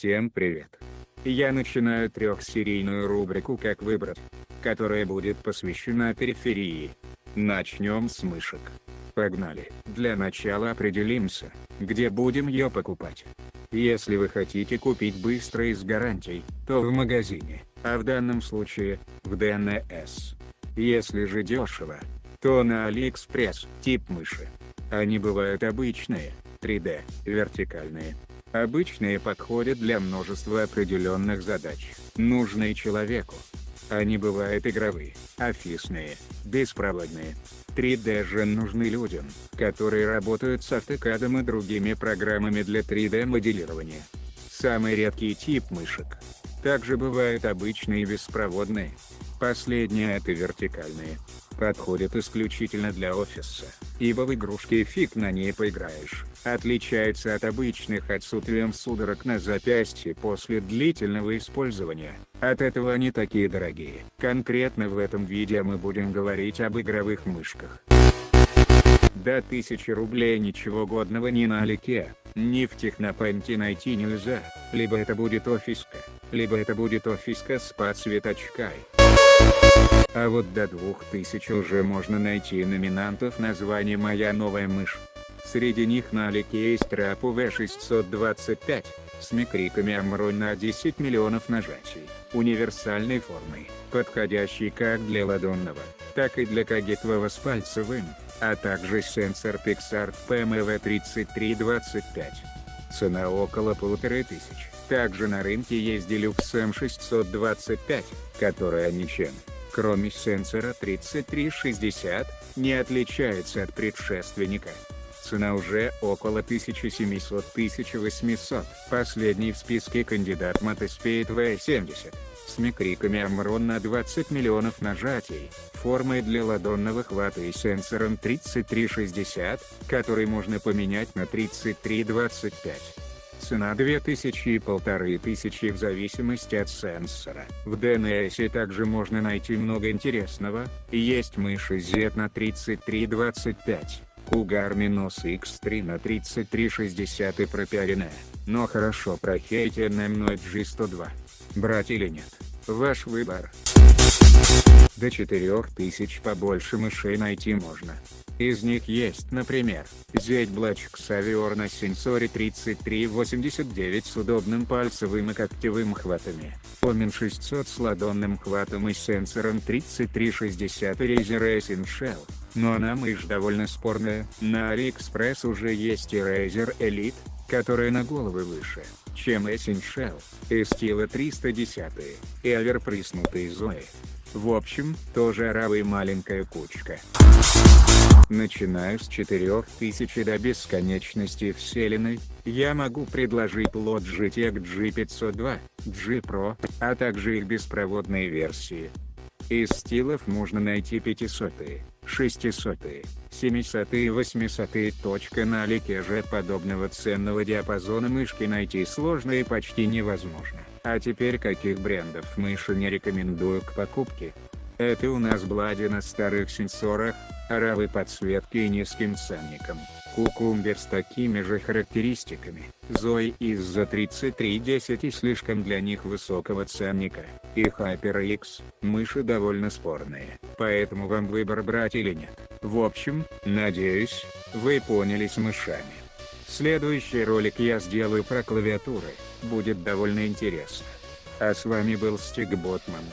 Всем привет! Я начинаю трехсерийную рубрику «Как выбрать», которая будет посвящена периферии. Начнем с мышек. Погнали. Для начала определимся, где будем ее покупать. Если вы хотите купить быстро и с гарантией, то в магазине, а в данном случае, в DNS. Если же дешево, то на Алиэкспресс, тип мыши. Они бывают обычные, 3D, вертикальные. Обычные подходят для множества определенных задач, нужные человеку. Они бывают игровые, офисные, беспроводные. 3D же нужны людям, которые работают с автокадом и другими программами для 3D моделирования. Самый редкий тип мышек. Также бывают обычные беспроводные. Последние это вертикальные подходит исключительно для офиса, ибо в игрушки фиг на ней поиграешь, отличается от обычных отсутствием судорог на запястье после длительного использования, от этого они такие дорогие. Конкретно в этом видео мы будем говорить об игровых мышках. До 1000 рублей ничего годного ни на Алике, ни в Технопенте найти нельзя, либо это будет офиска, либо это будет офиска с подсветочкой. А вот до 2000 уже можно найти номинантов названия «Моя новая мышь». Среди них на Алике есть Трапу V625, с микриками Амронь на 10 миллионов нажатий, универсальной формой, подходящей как для ладонного, так и для кагетового с пальцевым, а также сенсор Pixar PMV3325. Цена около полутора тысяч. Также на рынке есть Deluxe M625, которая ничем кроме сенсора 3360, не отличается от предшественника. Цена уже около 1700-1800. Последний в списке кандидат Мотоспейд V70, с микриками Амрон на 20 миллионов нажатий, формой для ладонного хвата и сенсором 3360, который можно поменять на 3325 цена 2000 и 1500 в зависимости от сенсора. В DNS также можно найти много интересного, есть мыши Z на 3325, Cougar Minus X3 на 3360 и пропиаренная, но хорошо прохейтенная мной G102. Брать или нет? Ваш выбор. До 4000 побольше мышей найти можно. Из них есть, например, ZBlack Xavier на сенсоре 3389 с удобным пальцевым и когтевым хватами, Omen 600 с ладонным хватом и сенсором 3360 и Razer Racing Shell, но она мышь довольно спорная, на AliExpress уже есть и Razer Elite, которая на головы выше, чем Essential, и Stila 310, и оверприснутый Zoe. В общем, тоже оравый маленькая кучка. Начиная с 4000 до бесконечности вселенной, я могу предложить лот GTX G502, G Pro, а также их беспроводные версии. Из стилов можно найти 500, 600, 700 и 800. Точка на лике же подобного ценного диапазона мышки найти сложно и почти невозможно. А теперь каких брендов мыши не рекомендую к покупке? Это у нас Блади на старых сенсорах, оравы подсветки и низким ценником. Кукумбер с такими же характеристиками. Зои из-за 3310 и слишком для них высокого ценника. И HyperX, мыши довольно спорные, поэтому вам выбор брать или нет. В общем, надеюсь, вы поняли с мышами. Следующий ролик я сделаю про клавиатуры, будет довольно интересно. А с вами был Стик Ботман.